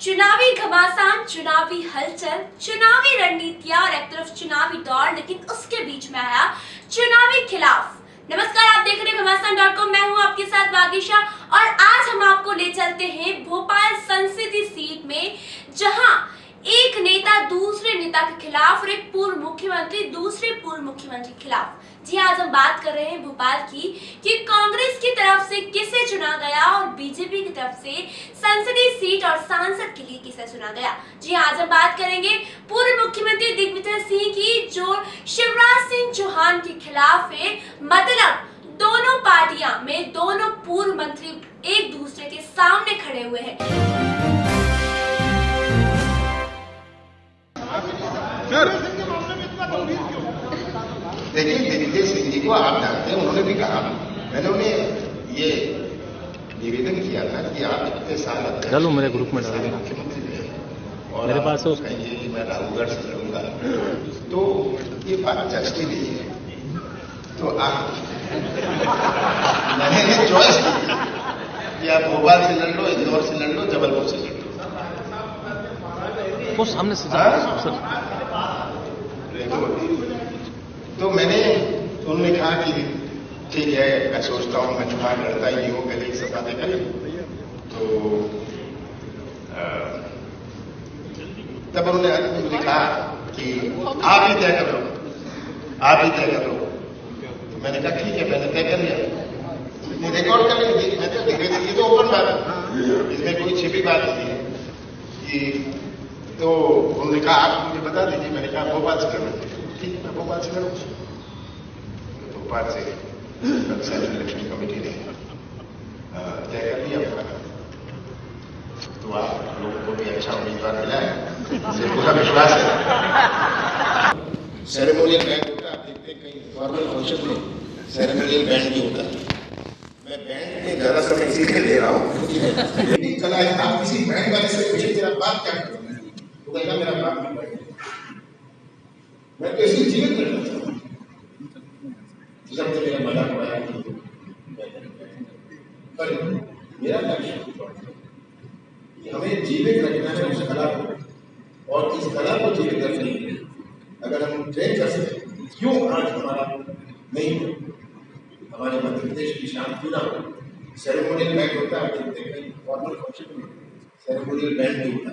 चुनावी घमासान, चुनावी हलचल, चुनावी रणनीतियाँ और एक तरफ़ चुनावी दौर, लेकिन उसके बीच में आया चुनावी खिलाफ। नमस्कार, आप देख रहे हैं घमासान डॉट कॉम मैं हूँ आपके साथ वागिशा और आज हम आपको ले चलते हैं भोपाल संसदीय सीट में, जहाँ एक नेता दूसरे नेता के खिलाफ और एक पूर्व मुख्यमंत्री दूसरे पूर्व मुख्यमंत्री के खिलाफ। जी आज हम बात कर रहे हैं भोपाल की कि कांग्रेस की से किसे चुना गया और बीजेपी की तरफ़ से संसदीय सीट और सांसद के लिए किसे चुना गया? जी आज हम बात करेंगे पूर्व मुख्यमंत्री दिग्विजय सिंह की जो शिवराज सिंह चौहान के खिलाफ है। मतलब दोनों पार्टियाँ में दोनों पूर्व मंत्री एक दूसरे के सामने खड़े हुए हैं। देखिए दिग्विजय सिंह जी को आप जानते हैं उन्होंने भी कहा। मैंने उन्हें ये निवेदन किया था कि आप इतने साल चलो मेरे ग्रुप में डाल। मुख्यमंत्री रहे। और मेरे पास है। कहिए कि मैं राहुलगढ़ से लड़ूँगा तो ये बात जचती नहीं है। तो आप मैंने चॉइस की। कि आप भोपाल से लड़ लो इंदौर से लड़ लो जबलपुर से लड़ लो। सामने से हाँ? सर। तो, तो मैंने उन्होंने कहा कि ठीक है, मैं सोचता हूँ, मैं चुनाव लड़ता ही हूँ, पहले ही सब बातें करें। तो तब उन्होंने अंत में कहा कि आप ही तय कर करो आप ही तय करो तो मैंने कहा, ठीक है, मैंने तय कर लिया। ये रिकॉर्ड कर लेंगे ये तो ओपन बात है। इसमें कोई छिपी बात नहीं है। कि तो उन्होंने कहा, आप मुझे बता दीजिए। मैंने कहा, भोपाल से लड़ना ठीक है, मैं भोपाल से लड़ूँगा तो भोपाल से सेंट्रल इलेक्शन कमेटी ने तय कर लिया तो आप लोगों को भी अच्छा उम्मीदवार मिला है मुझे पूरा विश्वास है सेरेमोनियल बैंड होता आप देखते हैं कहीं फॉर्मल फ़ंक्शन में सेरेमोनियल बैंड भी होता है। मैं बैंड में ज़्यादा समय इसीलिए ले रहा हूँ मेरी कला है, आप किसी बैंड वाले से पूछे तेरा बाप क्या करता कहेगा मेरा बाप भी मैं तो इसलिए जीवित रहना जब तक मेरा मज़ाक उड़ाया पर मेरा लक्ष्य हमें जीवित रखना है उस कला को, और इस कला को जीवित रखने के लिए। अगर हम ट्रेन कर सकें, क्यों आज हमारा नहीं हो? हमारे मध्य प्रदेश की शान क्यों ना हो? सेरेमोनियल बैंड होता है, देखते हैं फॉर्मल फ़ंक्शन में सेरेमोनियल बैंड नहीं होता।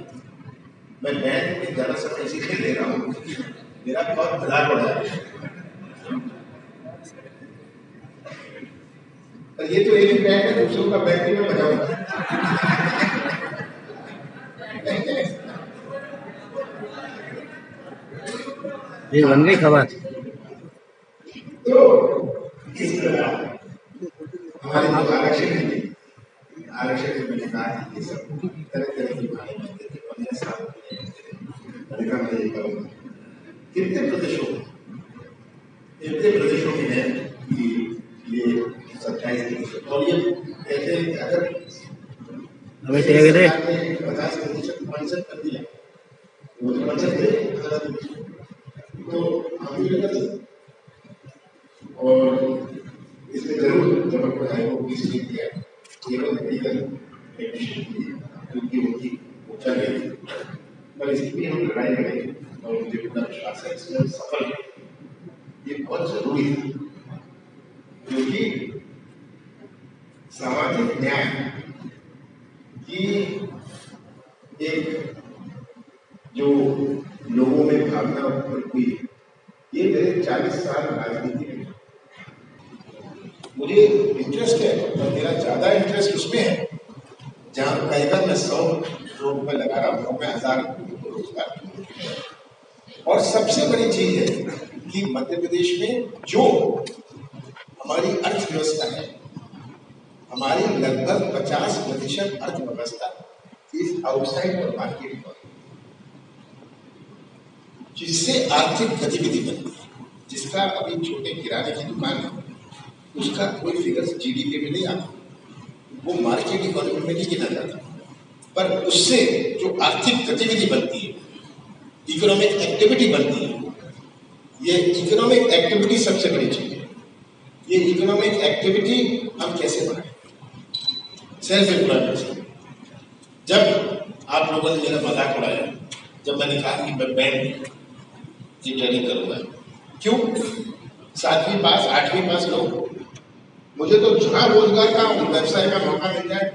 मैं बैंड में ज़्यादा समय इसीलिए ले रहा हूँ, मेरा बहुत भला पड़ा है। ये तो एक ही बैंड है दूसरों का बैंड भी मैं बजाऊँगा ये बन गई खबर तो इस तरह हमारे जो आरक्षण है आरक्षण में मैंने कहा कि ये सब तरह तरह की बातें बनते थे पंद्रह साल मैंने कहा मैं ये करूँगा कितने प्रदेशों कितने प्रदेशों में है और ये कहते हैं कि अगर अबे टेक दे पचास प्रतिशत पंचत कर दिया वो तो दे तो हम भी कर सकते और इसमें ज़रूर जब पढ़ाई को बीस लिख दिया केवल मेडिकल टेक्नीशियन क्योंकि उनकी ऊँचा नहीं पर इसकी भी हम लड़ाई करेंगे और मुझे पूरा विश्वास है इसमें सफल ये बहुत ज़रूरी है क्योंकि सामाजिक न्याय की एक जो लोगों में भावना उत्पन्न हुई है, ये मेरे चालीस साल राजनीति में मुझे इंटरेस्ट है पर मेरा ज़्यादा इंटरेस्ट उसमें है जहाँ कहेगा मैं सौ रुपए लगा रहा हूँ मैं हज़ार रोज़गार और सबसे बड़ी चीज़ है कि मध्य प्रदेश में जो हमारी अर्थव्यवस्था है हमारी लगभग 50 प्रतिशत अर्थव्यवस्था इज़ आउटसाइड और मार्केट जिससे आर्थिक गतिविधि बनती है, जिसका अभी छोटे किराने की दुकान है, उसका कोई फिगर्स जीडीपी में नहीं आता। वो मार्केट इकोनॉमी में नहीं गिना जाता पर उससे जो आर्थिक गतिविधि बनती है इकोनॉमिक एक्टिविटी बनती है, ये इकोनॉमिक एक्टिविटी सबसे बड़ी चीज़ है। ये इकोनॉमिक एक्टिविटी हम कैसे बढ़ाएँ सेल्फ एम्प्लॉयमेंट से। जब आप लोगों ने मेरा मज़ाक उड़ाया, जब मैंने कहा कि मैं बैंक की ट्रेनिंग करूँगा, क्यों? सातवीं पास, आठवीं पास लोग। मुझे तो जहाँ रोज़गार का व्यवसाय का मौका मिल जाए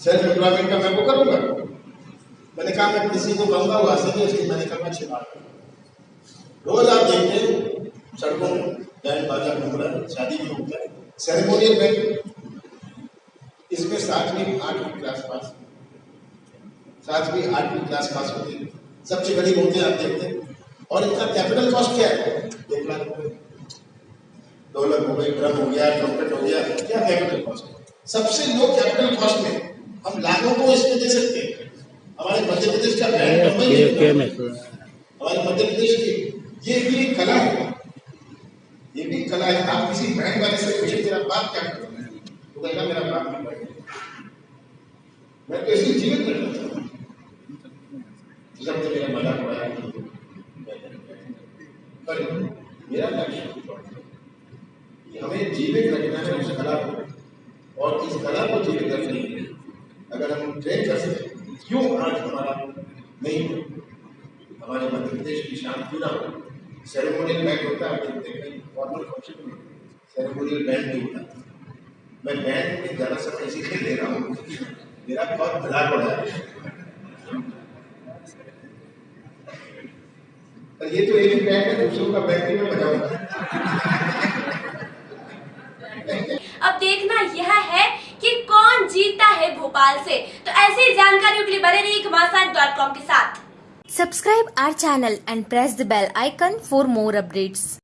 सेल्फ एम्प्लॉयमेंट का मैं वो करूँगा। मैंने कहा, मैं किसी को कहूँगा से नहीं इसलिए मैंने कहा, मैं छिपा रोज आप देखते हैं, सड़कों में बैंड बाजा घूम रहा है, शादी भी होता है सेरेमोनियल बैंक सातवीं आठवीं क्लास पास। सातवीं आठवीं क्लास पास होती है सबसे गरीब होते हैं आप देखते हैं। और इनका कैपिटल कॉस्ट क्या है? एक लाख रुपए। डॉलर हो गई ड्रम हो गया ट्रम्पेट हो गया। क्या कैपिटल कॉस्ट सबसे लो कैपिटल कॉस्ट में हम लाखों को इसमें दे सकते हैं। हमारे मध्य प्रदेश का ब्रांड हमारे मध्य प्रदेश की ये भी कला है। ये भी कला है। आप किसी बैंक वाले से पूछे तेरा बाप क्या करता है? वो कहेगा मेरा बाप भी पढ़ मैं तो इसलिए जीवित रहना चाहता हूँ जब तो मेरा मज़ाक उड़ाया पर मेरा लक्ष्य हमें जीवित रखना है उस कला को, और इस कला को जीवित रखने के लिए अगर हम ट्रेन कर सकें, क्यों आज हमारा नहीं हमारे मध्य प्रदेश की शान क्यों ना हो? सेरेमोनियल बैंड होता है देखते हैं फॉर्मल फ़ंक्शन में सेरेमोनियल बैंड नहीं होता। मैं बैंड में ज़्यादा समय इसीलिए ले रहा हूँ मेरा बहुत मज़ाक हो। रहा पर ये तो एक ही बैंड है दूसरों का भी मैं बजाऊँगा अब देखना यह है कि कौन जीतता है भोपाल से। तो ऐसी जानकारियों के लिए बने रहिए घमासान डॉट कॉम के साथ। Subscribe our channel and press the bell icon for more updates.